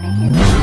I really